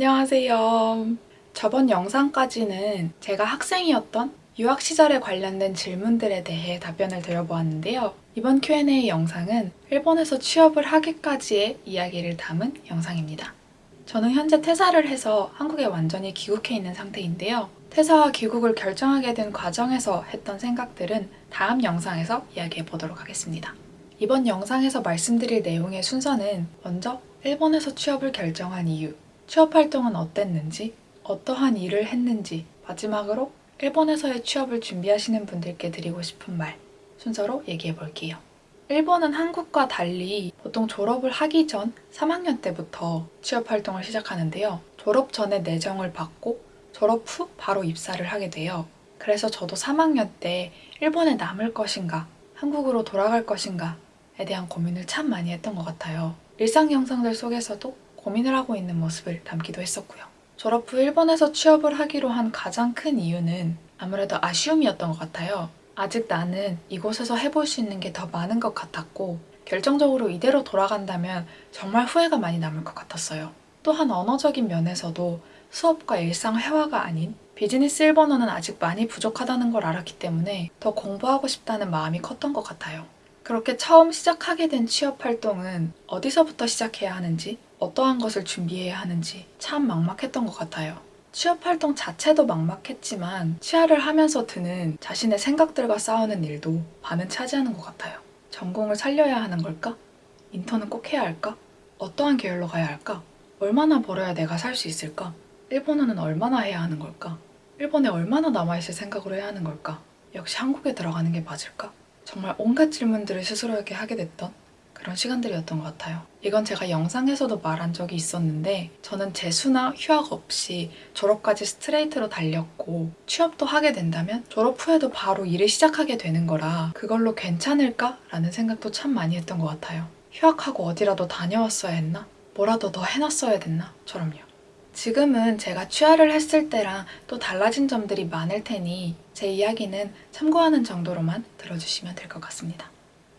안녕하세요. 저번 영상까지는 제가 학생이었던 유학 시절에 관련된 질문들에 대해 답변을 드려보았는데요. 이번 Q&A 영상은 일본에서 취업을 하기까지의 이야기를 담은 영상입니다. 저는 현재 퇴사를 해서 한국에 완전히 귀국해 있는 상태인데요. 퇴사와 귀국을 결정하게 된 과정에서 했던 생각들은 다음 영상에서 이야기해 보도록 하겠습니다. 이번 영상에서 말씀드릴 내용의 순서는 먼저 일본에서 취업을 결정한 이유, 취업 활동은 어땠는지, 어떠한 일을 했는지, 마지막으로 일본에서의 취업을 준비하시는 분들께 드리고 싶은 말 순서로 얘기해 볼게요. 일본은 한국과 달리 보통 졸업을 하기 전 3학년 때부터 취업 활동을 시작하는데요. 졸업 전에 내정을 받고 졸업 후 바로 입사를 하게 돼요. 그래서 저도 3학년 때 일본에 남을 것인가, 한국으로 돌아갈 것인가에 대한 고민을 참 많이 했던 것 같아요. 일상 영상들 속에서도 고민을 하고 있는 모습을 담기도 했었고요. 졸업 후 일본에서 취업을 하기로 한 가장 큰 이유는 아무래도 아쉬움이었던 것 같아요. 아직 나는 이곳에서 해볼 수 있는 게 더 많은 것 같았고 결정적으로 이대로 돌아간다면 정말 후회가 많이 남을 것 같았어요. 또한 언어적인 면에서도 수업과 일상 회화가 아닌 비즈니스 일본어는 아직 많이 부족하다는 걸 알았기 때문에 더 공부하고 싶다는 마음이 컸던 것 같아요. 그렇게 처음 시작하게 된 취업 활동은 어디서부터 시작해야 하는지 어떠한 것을 준비해야 하는지 참 막막했던 것 같아요. 취업 활동 자체도 막막했지만 취하를 하면서 드는 자신의 생각들과 싸우는 일도 반은 차지하는 것 같아요. 전공을 살려야 하는 걸까? 인턴은 꼭 해야 할까? 어떠한 계열로 가야 할까? 얼마나 벌어야 내가 살 수 있을까? 일본어는 얼마나 해야 하는 걸까? 일본에 얼마나 남아있을 생각으로 해야 하는 걸까? 역시 한국에 들어가는 게 맞을까? 정말 온갖 질문들을 스스로에게 하게 됐던 그런 시간들이었던 것 같아요. 이건 제가 영상에서도 말한 적이 있었는데 저는 재수나 휴학 없이 졸업까지 스트레이트로 달렸고 취업도 하게 된다면 졸업 후에도 바로 일을 시작하게 되는 거라 그걸로 괜찮을까? 라는 생각도 참 많이 했던 것 같아요. 휴학하고 어디라도 다녀왔어야 했나? 뭐라도 더 해놨어야 됐나? 처럼요. 지금은 제가 취하를 했을 때랑 또 달라진 점들이 많을 테니 제 이야기는 참고하는 정도로만 들어주시면 될 것 같습니다.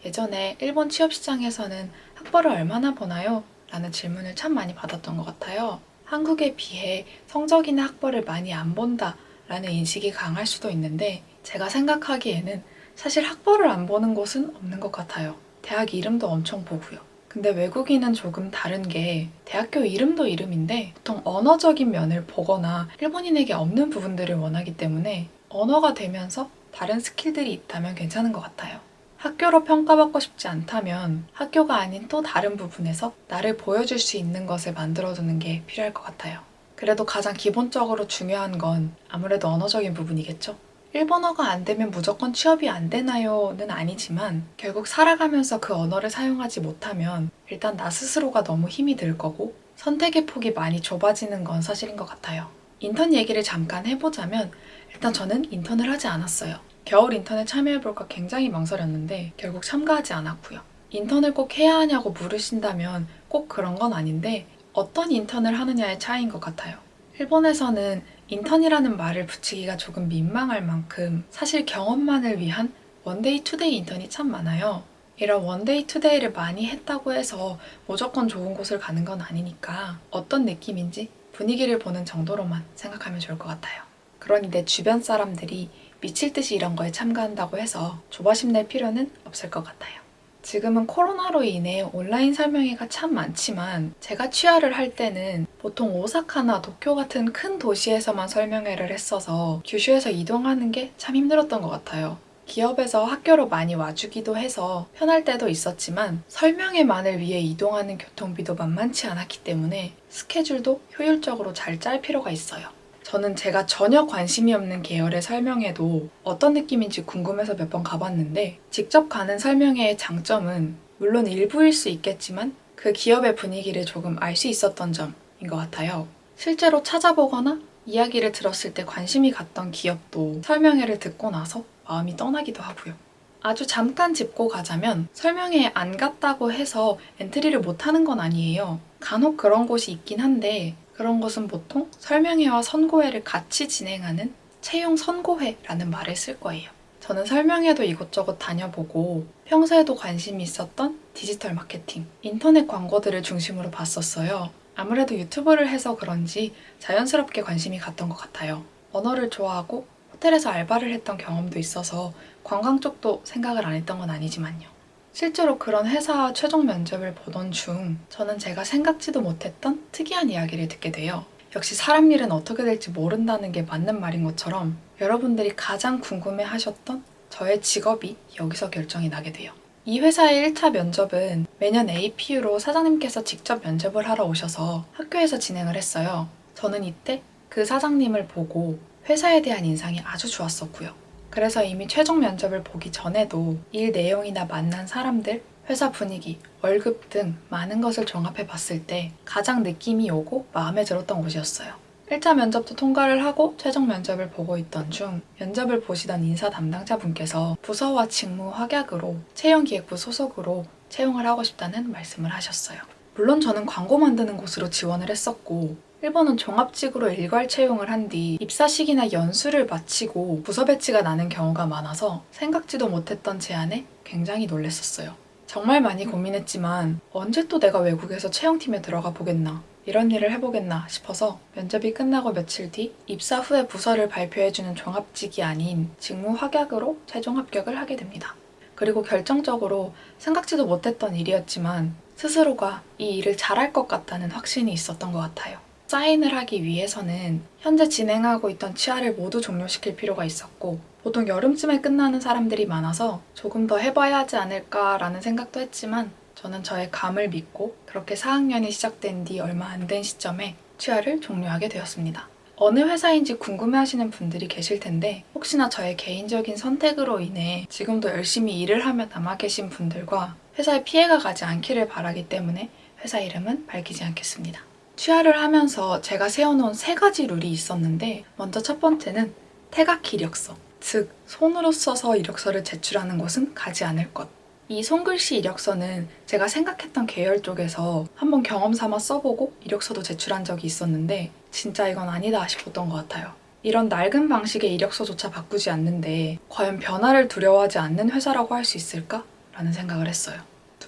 예전에 일본 취업시장에서는 학벌을 얼마나 보나요? 라는 질문을 참 많이 받았던 것 같아요. 한국에 비해 성적이나 학벌을 많이 안 본다 라는 인식이 강할 수도 있는데 제가 생각하기에는 사실 학벌을 안 보는 곳은 없는 것 같아요. 대학 이름도 엄청 보고요. 근데 외국인은 조금 다른 게 대학교 이름도 이름인데 보통 언어적인 면을 보거나 일본인에게 없는 부분들을 원하기 때문에 언어가 되면서 다른 스킬들이 있다면 괜찮은 것 같아요. 학교로 평가받고 싶지 않다면 학교가 아닌 또 다른 부분에서 나를 보여줄 수 있는 것을 만들어두는 게 필요할 것 같아요. 그래도 가장 기본적으로 중요한 건 아무래도 언어적인 부분이겠죠? 일본어가 안 되면 무조건 취업이 안 되나요?는 아니지만 결국 살아가면서 그 언어를 사용하지 못하면 일단 나 스스로가 너무 힘이 들 거고 선택의 폭이 많이 좁아지는 건 사실인 것 같아요. 인턴 얘기를 잠깐 해보자면 일단 저는 인턴을 하지 않았어요. 겨울 인턴에 참여해볼까 굉장히 망설였는데 결국 참가하지 않았고요. 인턴을 꼭 해야 하냐고 물으신다면 꼭 그런 건 아닌데 어떤 인턴을 하느냐의 차이인 것 같아요. 일본에서는 인턴이라는 말을 붙이기가 조금 민망할 만큼 사실 경험만을 위한 one day two day 인턴이 참 많아요. 이런 one day two day를 많이 했다고 해서 무조건 좋은 곳을 가는 건 아니니까 어떤 느낌인지 분위기를 보는 정도로만 생각하면 좋을 것 같아요. 그러니 내 주변 사람들이 미칠 듯이 이런 거에 참가한다고 해서 조바심 낼 필요는 없을 것 같아요. 지금은 코로나로 인해 온라인 설명회가 참 많지만 제가 취활을 할 때는 보통 오사카나 도쿄 같은 큰 도시에서만 설명회를 했어서 규슈에서 이동하는 게 참 힘들었던 것 같아요. 기업에서 학교로 많이 와주기도 해서 편할 때도 있었지만 설명회만을 위해 이동하는 교통비도 만만치 않았기 때문에 스케줄도 효율적으로 잘 짤 필요가 있어요. 저는 제가 전혀 관심이 없는 계열의 설명회도 어떤 느낌인지 궁금해서 몇 번 가봤는데 직접 가는 설명회의 장점은 물론 일부일 수 있겠지만 그 기업의 분위기를 조금 알 수 있었던 점인 것 같아요. 실제로 찾아보거나 이야기를 들었을 때 관심이 갔던 기업도 설명회를 듣고 나서 마음이 떠나기도 하고요. 아주 잠깐 짚고 가자면 설명회에 안 갔다고 해서 엔트리를 못하는 건 아니에요. 간혹 그런 곳이 있긴 한데 그런 것은 보통 설명회와 선고회를 같이 진행하는 채용 선고회라는 말을 쓸 거예요. 저는 설명회도 이곳저곳 다녀보고 평소에도 관심이 있었던 디지털 마케팅, 인터넷 광고들을 중심으로 봤었어요. 아무래도 유튜브를 해서 그런지 자연스럽게 관심이 갔던 것 같아요. 언어를 좋아하고 호텔에서 알바를 했던 경험도 있어서 관광 쪽도 생각을 안 했던 건 아니지만요. 실제로 그런 회사 최종 면접을 보던 중 저는 제가 생각지도 못했던 특이한 이야기를 듣게 돼요. 역시 사람 일은 어떻게 될지 모른다는 게 맞는 말인 것처럼 여러분들이 가장 궁금해 하셨던 저의 직업이 여기서 결정이 나게 돼요. 이 회사의 1차 면접은 매년 APU로 사장님께서 직접 면접을 하러 오셔서 학교에서 진행을 했어요. 저는 이때 그 사장님을 보고 회사에 대한 인상이 아주 좋았었고요. 그래서 이미 최종 면접을 보기 전에도 일 내용이나 만난 사람들, 회사 분위기, 월급 등 많은 것을 종합해 봤을 때 가장 느낌이 오고 마음에 들었던 곳이었어요. 1차 면접도 통과를 하고 최종 면접을 보고 있던 중 면접을 보시던 인사 담당자분께서 부서와 직무 확약으로 채용기획부 소속으로 채용을 하고 싶다는 말씀을 하셨어요. 물론 저는 광고 만드는 곳으로 지원을 했었고 일본은 종합직으로 일괄 채용을 한 뒤 입사식이나 연수를 마치고 부서 배치가 나는 경우가 많아서 생각지도 못했던 제안에 굉장히 놀랬었어요. 정말 많이 고민했지만 언제 또 내가 외국에서 채용팀에 들어가 보겠나 이런 일을 해보겠나 싶어서 면접이 끝나고 며칠 뒤 입사 후에 부서를 발표해주는 종합직이 아닌 직무 확약으로 최종 합격을 하게 됩니다. 그리고 결정적으로 생각지도 못했던 일이었지만 스스로가 이 일을 잘할 것 같다는 확신이 있었던 것 같아요. 사인을 하기 위해서는 현재 진행하고 있던 치아를 모두 종료시킬 필요가 있었고 보통 여름쯤에 끝나는 사람들이 많아서 조금 더 해봐야 하지 않을까라는 생각도 했지만 저는 저의 감을 믿고 그렇게 4학년이 시작된 뒤 얼마 안 된 시점에 취하를 종료하게 되었습니다. 어느 회사인지 궁금해하시는 분들이 계실 텐데 혹시나 저의 개인적인 선택으로 인해 지금도 열심히 일을 하며 남아 계신 분들과 회사에 피해가 가지 않기를 바라기 때문에 회사 이름은 밝히지 않겠습니다. 취하를 하면서 제가 세워놓은 세 가지 룰이 있었는데 먼저 첫 번째는 태각 이력서 즉 손으로 써서 이력서를 제출하는 것은 가지 않을 것 이 손글씨 이력서는 제가 생각했던 계열 쪽에서 한번 경험 삼아 써보고 이력서도 제출한 적이 있었는데 진짜 이건 아니다 싶었던 것 같아요. 이런 낡은 방식의 이력서조차 바꾸지 않는데 과연 변화를 두려워하지 않는 회사라고 할 수 있을까? 라는 생각을 했어요.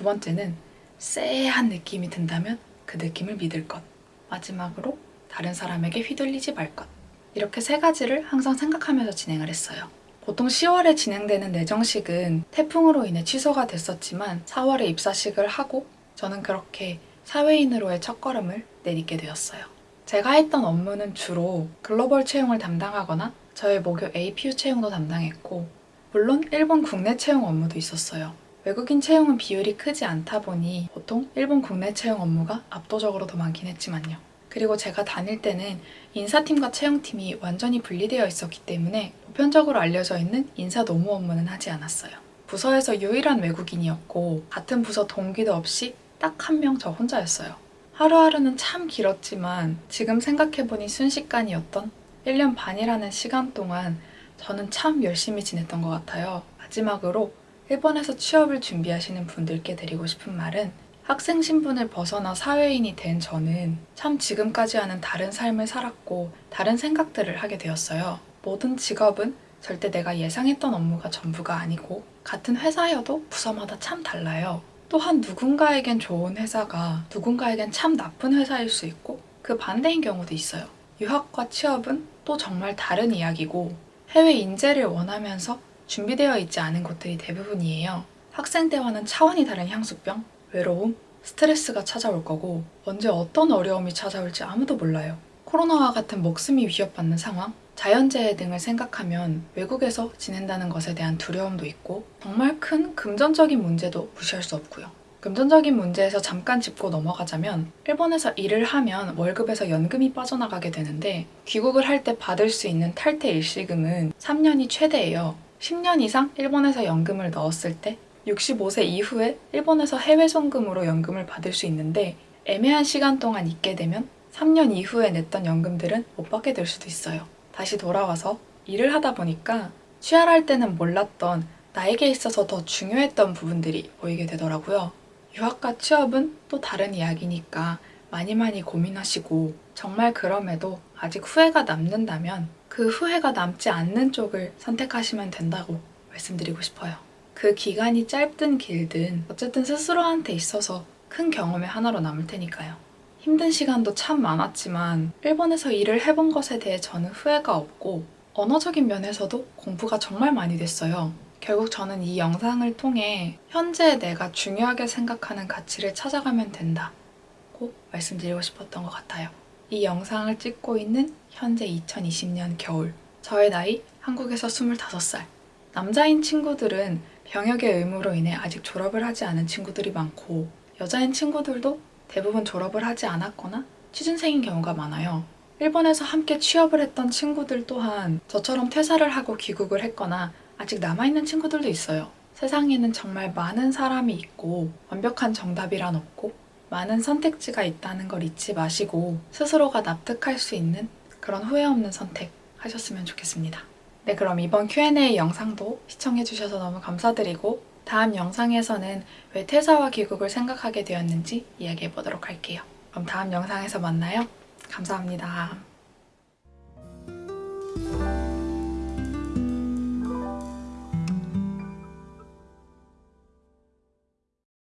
두 번째는 쎄한 느낌이 든다면 그 느낌을 믿을 것. 마지막으로 다른 사람에게 휘둘리지 말 것. 이렇게 세 가지를 항상 생각하면서 진행을 했어요. 보통 10월에 진행되는 내정식은 태풍으로 인해 취소가 됐었지만 4월에 입사식을 하고 저는 그렇게 사회인으로의 첫걸음을 내딛게 되었어요. 제가 했던 업무는 주로 글로벌 채용을 담당하거나 저의 목요 APU 채용도 담당했고 물론 일본 국내 채용 업무도 있었어요. 외국인 채용은 비율이 크지 않다 보니 보통 일본 국내 채용 업무가 압도적으로 더 많긴 했지만요. 그리고 제가 다닐 때는 인사팀과 채용팀이 완전히 분리되어 있었기 때문에 보편적으로 알려져 있는 인사 노무 업무는 하지 않았어요. 부서에서 유일한 외국인이었고 같은 부서 동기도 없이 딱 한 명 저 혼자였어요. 하루하루는 참 길었지만 지금 생각해보니 순식간이었던 1년 반이라는 시간 동안 저는 참 열심히 지냈던 것 같아요. 마지막으로 일본에서 취업을 준비하시는 분들께 드리고 싶은 말은 학생 신분을 벗어나 사회인이 된 저는 참 지금까지와는 다른 삶을 살았고 다른 생각들을 하게 되었어요. 모든 직업은 절대 내가 예상했던 업무가 전부가 아니고 같은 회사여도 부서마다 참 달라요. 또한 누군가에겐 좋은 회사가 누군가에겐 참 나쁜 회사일 수 있고 그 반대인 경우도 있어요. 유학과 취업은 또 정말 다른 이야기고 해외 인재를 원하면서 준비되어 있지 않은 곳들이 대부분이에요. 학생 때와는 차원이 다른 향수병, 외로움, 스트레스가 찾아올 거고 언제 어떤 어려움이 찾아올지 아무도 몰라요. 코로나와 같은 목숨이 위협받는 상황, 자연재해 등을 생각하면 외국에서 지낸다는 것에 대한 두려움도 있고 정말 큰 금전적인 문제도 무시할 수 없고요. 금전적인 문제에서 잠깐 짚고 넘어가자면 일본에서 일을 하면 월급에서 연금이 빠져나가게 되는데 귀국을 할 때 받을 수 있는 탈퇴 일시금은 3년이 최대예요. 10년 이상 일본에서 연금을 넣었을 때 65세 이후에 일본에서 해외 송금으로 연금을 받을 수 있는데 애매한 시간 동안 있게 되면 3년 이후에 냈던 연금들은 못 받게 될 수도 있어요. 다시 돌아와서 일을 하다 보니까 취할할 때는 몰랐던 나에게 있어서 더 중요했던 부분들이 보이게 되더라고요. 유학과 취업은 또 다른 이야기니까 많이 많이 고민하시고 정말 그럼에도 아직 후회가 남는다면 그 후회가 남지 않는 쪽을 선택하시면 된다고 말씀드리고 싶어요. 그 기간이 짧든 길든 어쨌든 스스로한테 있어서 큰 경험의 하나로 남을 테니까요. 힘든 시간도 참 많았지만 일본에서 일을 해본 것에 대해 저는 후회가 없고 언어적인 면에서도 공부가 정말 많이 됐어요. 결국 저는 이 영상을 통해 현재 내가 중요하게 생각하는 가치를 찾아가면 된다고 말씀드리고 싶었던 것 같아요. 이 영상을 찍고 있는 현재 2020년 겨울 저의 나이 한국에서 25살 남자인 친구들은 병역의 의무로 인해 아직 졸업을 하지 않은 친구들이 많고 여자인 친구들도 대부분 졸업을 하지 않았거나 취준생인 경우가 많아요. 일본에서 함께 취업을 했던 친구들 또한 저처럼 퇴사를 하고 귀국을 했거나 아직 남아있는 친구들도 있어요. 세상에는 정말 많은 사람이 있고 완벽한 정답이란 없고 많은 선택지가 있다는 걸 잊지 마시고 스스로가 납득할 수 있는 그런 후회 없는 선택 하셨으면 좋겠습니다. 네, 그럼 이번 Q&A 영상도 시청해주셔서 너무 감사드리고 다음 영상에서는 왜 퇴사와 귀국을 생각하게 되었는지 이야기해 보도록 할게요. 그럼 다음 영상에서 만나요. 감사합니다.